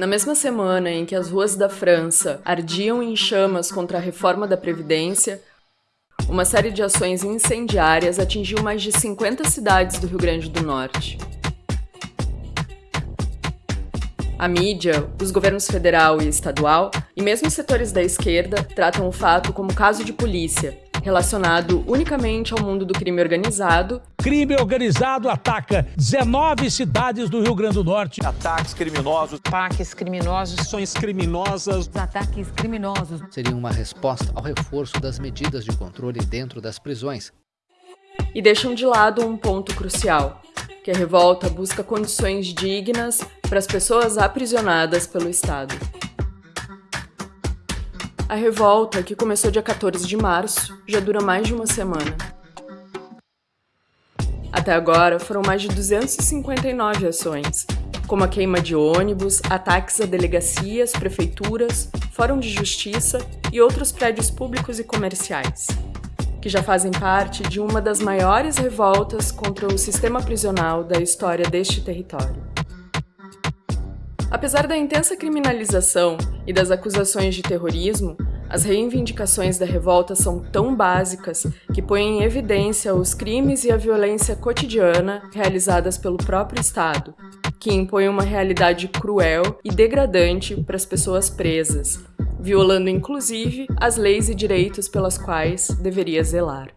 Na mesma semana em que as ruas da França ardiam em chamas contra a reforma da Previdência, uma série de ações incendiárias atingiu mais de 50 cidades do Rio Grande do Norte. A mídia, os governos federal e estadual, e mesmo setores da esquerda, tratam o fato como caso de polícia, relacionado unicamente ao mundo do crime organizado. Crime organizado ataca 19 cidades do Rio Grande do Norte. Ataques criminosos. Ataques criminosos. Ações criminosas. Ataques criminosos. Seria uma resposta ao reforço das medidas de controle dentro das prisões. E deixam de lado um ponto crucial, que a revolta busca condições dignas para as pessoas aprisionadas pelo Estado. A revolta, que começou dia 14 de março, já dura mais de uma semana. Até agora, foram mais de 259 ações, como a queima de ônibus, ataques a delegacias, prefeituras, fórum de justiça e outros prédios públicos e comerciais, que já fazem parte de uma das maiores revoltas contra o sistema prisional da história deste território. Apesar da intensa criminalização e das acusações de terrorismo, as reivindicações da revolta são tão básicas que põem em evidência os crimes e a violência cotidiana realizadas pelo próprio Estado, que impõe uma realidade cruel e degradante para as pessoas presas, violando inclusive as leis e direitos pelas quais deveria zelar.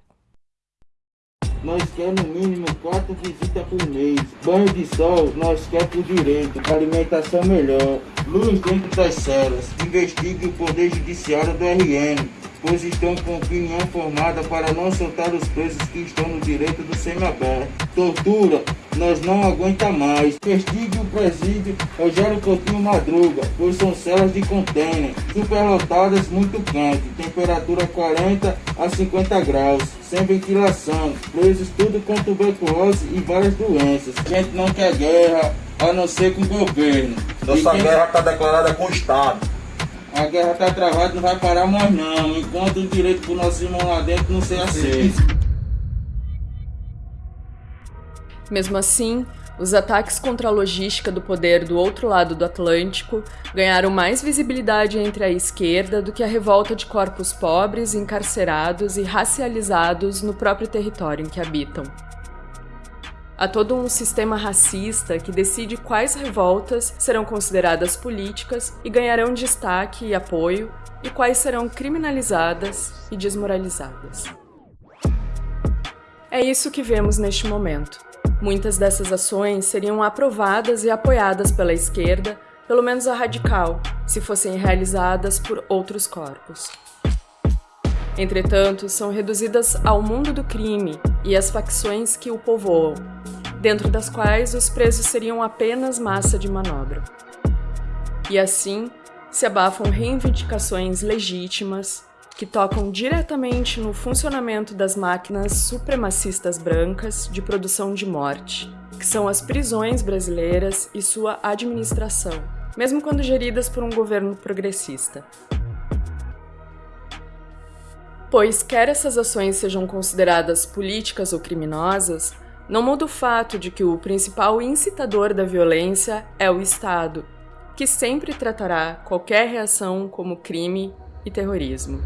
Nós queremos no mínimo quatro visitas por mês. Banho de sol, nós queremos por direito. Alimentação melhor. Luz dentro das celas. Investigue o Poder Judiciário do RN pois estão com opinião formada para não soltar os presos que estão no direito do semiaberto. Tortura, nós não aguenta mais. Investigue o presídio Rogério Coutinho Madruga, pois são celas de contêiner, superlotadas, muito quente, temperatura 40 a 50 graus, sem ventilação, presos tudo com tuberculose e várias doenças. Gente não quer guerra, a não ser com o governo. Nossa quem... guerra está declarada com o Estado. A guerra está travada, não vai parar mais não, enquanto o direito para nossos irmãos lá dentro não ser aceito. Mesmo assim, os ataques contra a logística do poder do outro lado do Atlântico ganharam mais visibilidade entre a esquerda do que a revolta de corpos pobres, encarcerados e racializados no próprio território em que habitam. Há todo um sistema racista que decide quais revoltas serão consideradas políticas e ganharão destaque e apoio, e quais serão criminalizadas e desmoralizadas. É isso que vemos neste momento. Muitas dessas ações seriam aprovadas e apoiadas pela esquerda, pelo menos a radical, se fossem realizadas por outros corpos. Entretanto, são reduzidas ao mundo do crime e às facções que o povoam, dentro das quais os presos seriam apenas massa de manobra. E assim, se abafam reivindicações legítimas que tocam diretamente no funcionamento das máquinas supremacistas brancas de produção de morte, que são as prisões brasileiras e sua administração, mesmo quando geridas por um governo progressista. Pois quer essas ações sejam consideradas políticas ou criminosas, não muda o fato de que o principal incitador da violência é o Estado, que sempre tratará qualquer reação como crime e terrorismo.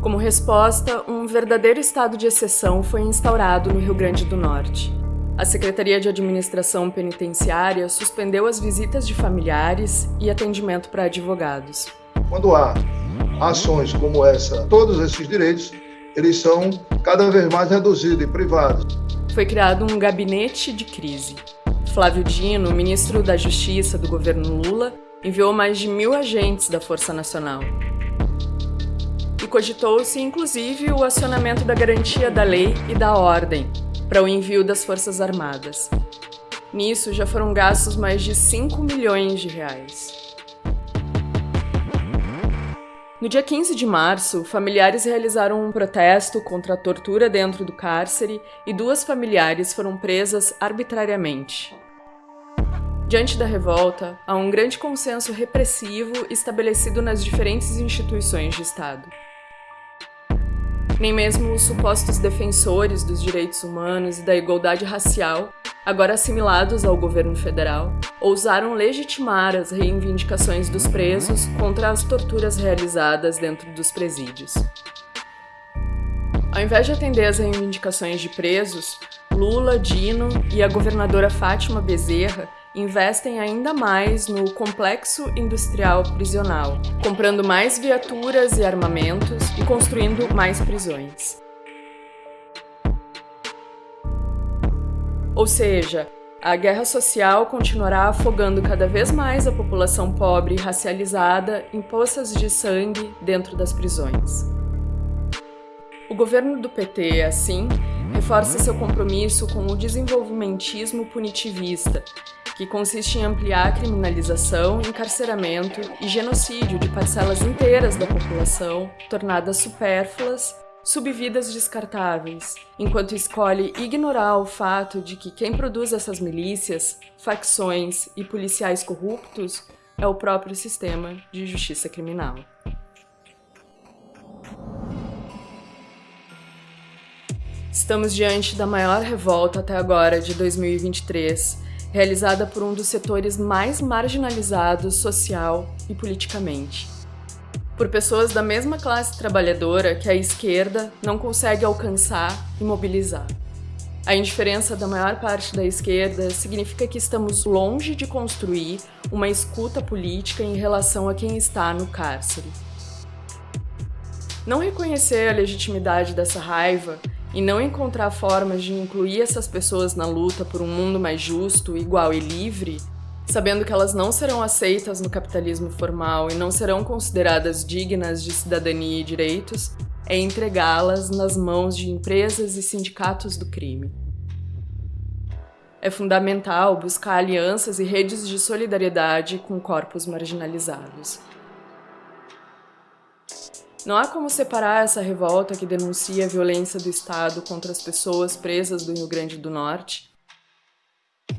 Como resposta, um verdadeiro estado de exceção foi instaurado no Rio Grande do Norte. A Secretaria de Administração Penitenciária suspendeu as visitas de familiares e atendimento para advogados. Quando há ações como essa, todos esses direitos, eles são cada vez mais reduzidos e privados. Foi criado um gabinete de crise. Flávio Dino, ministro da Justiça do governo Lula, enviou mais de mil agentes da Força Nacional. E cogitou-se, inclusive, o acionamento da garantia da lei e da ordem para o envio das Forças Armadas. Nisso já foram gastos mais de 5 milhões de reais. No dia 15 de março, familiares realizaram um protesto contra a tortura dentro do cárcere e duas familiares foram presas arbitrariamente. Diante da revolta, há um grande consenso repressivo estabelecido nas diferentes instituições de Estado. Nem mesmo os supostos defensores dos direitos humanos e da igualdade racial, agora assimilados ao governo federal, ousaram legitimar as reivindicações dos presos contra as torturas realizadas dentro dos presídios. Ao invés de atender às reivindicações de presos, Lula, Dino e a governadora Fátima Bezerra investem ainda mais no complexo industrial prisional, comprando mais viaturas e armamentos e construindo mais prisões. Ou seja, a guerra social continuará afogando cada vez mais a população pobre e racializada em poças de sangue dentro das prisões. O governo do PT, assim, reforça seu compromisso com o desenvolvimentismo punitivista, que consiste em ampliar a criminalização, encarceramento e genocídio de parcelas inteiras da população, tornadas supérfluas, subvidas descartáveis, enquanto escolhe ignorar o fato de que quem produz essas milícias, facções e policiais corruptos é o próprio sistema de justiça criminal. Estamos diante da maior revolta até agora de 2023, realizada por um dos setores mais marginalizados social e politicamente. Por pessoas da mesma classe trabalhadora que a esquerda não consegue alcançar e mobilizar. A indiferença da maior parte da esquerda significa que estamos longe de construir uma escuta política em relação a quem está no cárcere. Não reconhecer a legitimidade dessa raiva e não encontrar formas de incluir essas pessoas na luta por um mundo mais justo, igual e livre, sabendo que elas não serão aceitas no capitalismo formal e não serão consideradas dignas de cidadania e direitos, é entregá-las nas mãos de empresas e sindicatos do crime. É fundamental buscar alianças e redes de solidariedade com corpos marginalizados. Não há como separar essa revolta que denuncia a violência do Estado contra as pessoas presas do Rio Grande do Norte,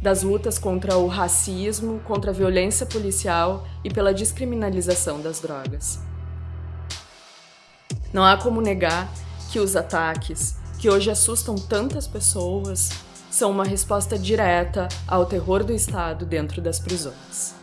das lutas contra o racismo, contra a violência policial e pela descriminalização das drogas. Não há como negar que os ataques, que hoje assustam tantas pessoas, são uma resposta direta ao terror do Estado dentro das prisões.